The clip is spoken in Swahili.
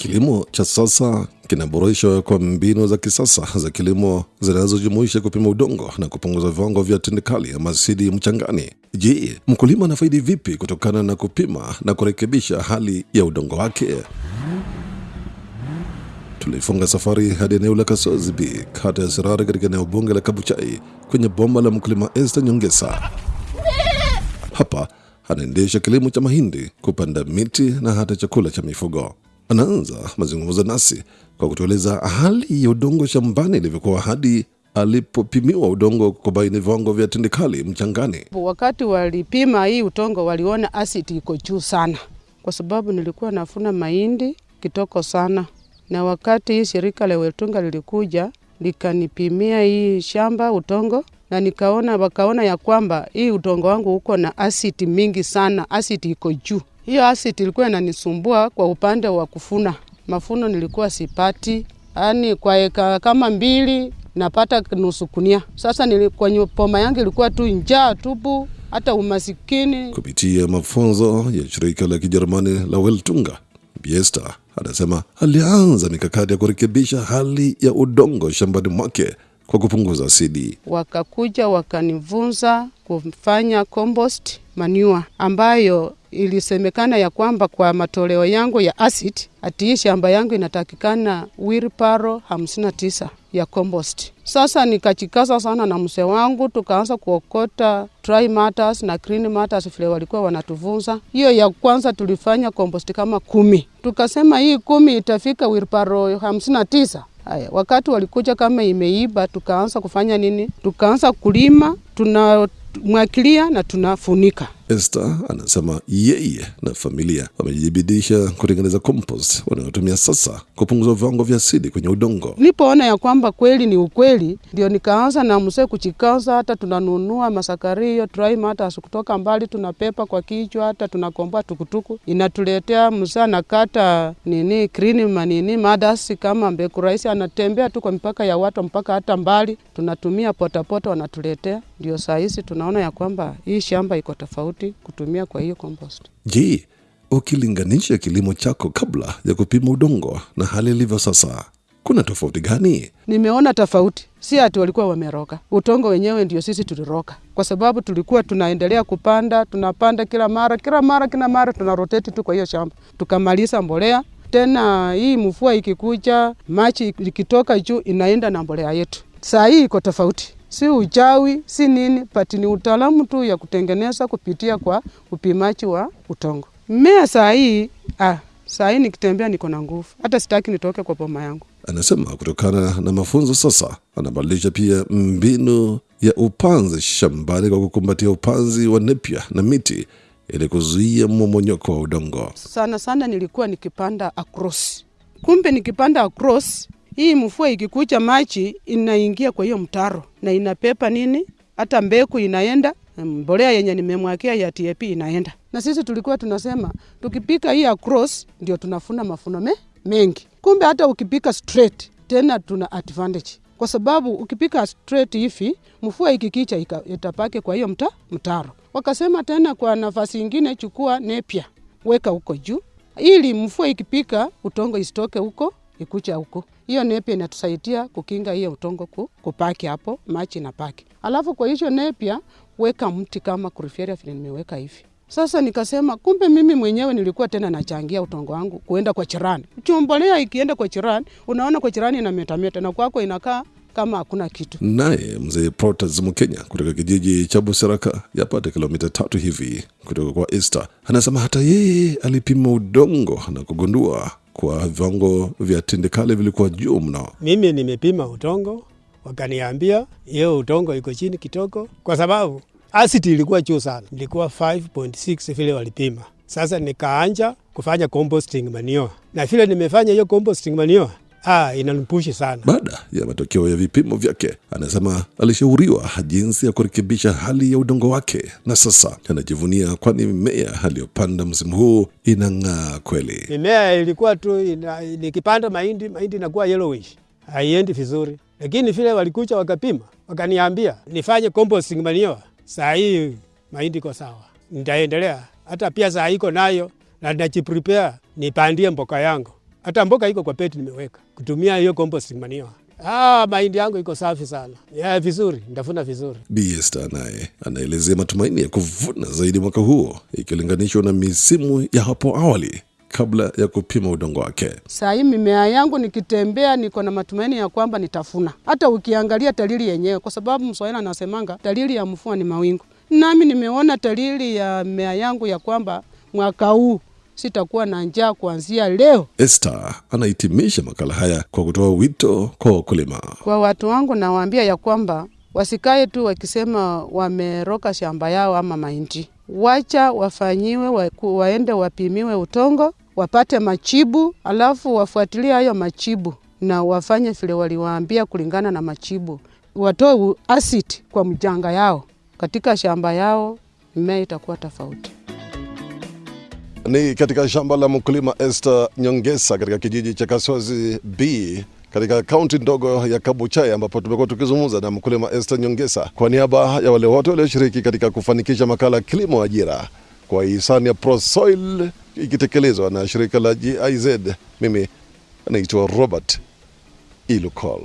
Kilimo cha sasa kinaboreshwa kwa mbinu za kisasa za kilimo zinazojumuisha kupima udongo na kupunguza viwango vya tindikali ama asidi mchangani. Je, mkulima anafaidi vipi kutokana na kupima na kurekebisha hali ya udongo wake? Tulifunga safari hadi eneo la Kasozi B, kata ya Sirari, katika eneo bunge la Kabuchai, kwenye bomba la mkulima Esther Nyongesa. Hapa anaendesha kilimo cha mahindi, kupanda miti na hata chakula cha mifugo. Anaanza mazungumzo nasi kwa kutueleza hali ya udongo shambani ilivyokuwa hadi alipopimiwa udongo kubaini viwango vya tindikali mchangani. Wakati walipima hii udongo, waliona asidi iko juu sana, kwa sababu nilikuwa nafuna mahindi kitoko sana, na wakati hii shirika la Wetunga lilikuja likanipimia hii shamba udongo na nikaona wakaona ya kwamba hii udongo wangu uko na asidi mingi sana, asidi iko juu. Hiyo asit ilikuwa inanisumbua kwa upande wa kufuna, mafuno nilikuwa sipati, yaani kwa eka kama mbili napata nusu kunia. Sasa nilikuwa kwenye poma yangu ilikuwa tu njaa tupu, hata umasikini. Kupitia mafunzo ya shirika la Kijerumani la Weltunga, Biesta anasema alianza mikakati ya kurekebisha hali ya udongo shambani mwake kwa kupunguza asidi. Wakakuja wakanivunza kufanya compost manure ambayo ilisemekana ya kwamba kwa matoleo yangu ya acid ati shamba yangu inatakikana wilparo 59 ya compost. Sasa nikachikaza sana na mse wangu, tukaanza kuokota dry matters na green matters vile walikuwa wanatuvunza. Hiyo ya kwanza tulifanya compost kama kumi, tukasema hii kumi itafika wilparo 59. Haya, wakati walikuja kama imeiba, tukaanza kufanya nini? Tukaanza kulima, tunamwakilia na tunafunika. Esther anasema yeye na familia wamejibidisha kutengeneza compost wanayotumia sasa kupunguza viwango vya asidi kwenye udongo. Nilipoona ya kwamba kweli ni ukweli, ndio nikaanza na msee kuchikaza, hata tunanunua masakario dry hata kutoka mbali, tunapepa kwa kichwa, hata tunakomboa tukutuku inatuletea. Mzee anakata nini green manini madasi kama mbeku rahisi, anatembea tu kwa mipaka ya watu mpaka hata mbali, tunatumia potapota wanatuletea. Ndio saa hizi tunaona ya kwamba hii shamba iko tofauti kutumia kwa hiyo compost. Je, ukilinganisha kilimo chako kabla ya kupima udongo na hali ilivyo sasa, kuna tofauti gani? Nimeona tofauti, si ati walikuwa wameroka. Utongo wenyewe ndio sisi tuliroka, kwa sababu tulikuwa tunaendelea kupanda, tunapanda kila mara kila mara kila mara, tuna roteti tu kwa hiyo shamba, tukamaliza mbolea tena. Hii mvua ikikuja, machi ikitoka juu, inaenda na mbolea yetu. Saa hii iko tofauti, si uchawi si nini, pati ni utaalamu tu ya kutengeneza kupitia kwa upimaji wa utongo. Mmea saa hii ah, saa hii nikitembea niko na nguvu, hata sitaki nitoke kwa boma yangu. Anasema kutokana na mafunzo sasa anabadilisha pia mbinu ya upanzi shambani kwa kukumbatia upanzi wa nepia na miti ili kuzuia mmomonyoko wa udongo. Sana sana nilikuwa nikipanda across, kumbe nikipanda across hii mvua ikikucha, maji inaingia kwa hiyo mtaro na inapepa nini, hata mbegu inaenda, mbolea yenye nimemwakia ya TAP inaenda. Na sisi tulikuwa tunasema tukipika hii across ndio tunafuna mafuno me, mengi. Kumbe hata ukipika straight tena tuna advantage, kwa sababu ukipika straight hivi mvua ikikicha itapake kwa hiyo mta, mtaro. Wakasema tena kwa nafasi ingine, chukua nepia weka huko juu, ili mvua ikipika utongo isitoke huko ikucha huko. Hiyo nepia inatusaidia kukinga hiyo utongo ku, kupaki hapo machi na paki. Alafu kwa hiyo nepia weka mti kama kurifieria vile nimeweka hivi. Sasa nikasema kumbe mimi mwenyewe nilikuwa tena nachangia utongo wangu kuenda kwa chirani. Chumbolea ikienda kwa chirani, unaona kwa chirani inametameta na kwako inakaa kama hakuna kitu. Naye mzee Protas Mkenya kutoka kijiji cha Busaraka, yapata kilomita tatu hivi kutoka kwa Esther anasema hata yeye alipima udongo na kugundua kwa viwango vya tindikali vilikuwa juu mno. Mimi nimepima utongo, wakaniambia hiyo utongo iko chini kidogo, kwa sababu asidi ilikuwa juu sana, ilikuwa 5.6 vile walipima. Sasa nikaanja kufanya composting manure, na vile nimefanya hiyo composting manure Ah, inanipushi sana. Baada ya matokeo ya vipimo vyake, anasema alishauriwa jinsi ya kurekebisha hali ya udongo wake, na sasa anajivunia, kwani mimea aliyopanda msimu huu inang'aa kweli. Mimea ilikuwa tu ina, nikipanda mahindi mahindi inakuwa yellowish, haiendi vizuri, lakini vile walikucha wakapima, wakaniambia nifanye composting manure. Saa hii mahindi iko sawa, nitaendelea hata pia saa iko nayo na najiprepare nipandie mboka yangu Hata mboga iko kwa peti nimeweka kutumia hiyo composting manure. Ah, mahindi yangu iko safi sana. Ya vizuri, ndafuna vizuri. Bi Esther naye anaelezea matumaini ya kuvuna zaidi mwaka huo ikilinganishwa na misimu ya hapo awali kabla ya kupima udongo wake. Saa hii mimea yangu nikitembea, niko na matumaini ya kwamba nitafuna, hata ukiangalia dalili yenyewe, kwa sababu Mswahili anasemanga dalili ya mvua ni mawingu. Nami nimeona dalili ya mimea yangu ya kwamba mwaka huu sitakuwa na njaa kuanzia leo. Esther anahitimisha makala haya kwa kutoa wito kwa wakulima. Kwa watu wangu nawaambia ya kwamba wasikae tu wakisema wameroka shamba yao ama mahindi, wacha wafanyiwe wa, waende wapimiwe utongo wapate machibu, alafu wafuatilie hayo machibu na wafanye vile waliwaambia kulingana na machibu, watoe asidi kwa mjanga yao katika shamba yao, mimea itakuwa tofauti. Ni katika shamba la mkulima Esther Nyongesa katika kijiji cha Kaswazi B katika kaunti ndogo ya Kabuchai ambapo tumekuwa tukizungumza na mkulima Esther Nyongesa kwa niaba ya wale wote walioshiriki katika kufanikisha makala kilimo ajira kwa hisani ya Prosoil ikitekelezwa na shirika la GIZ. Mimi naitwa Robert Ilukol.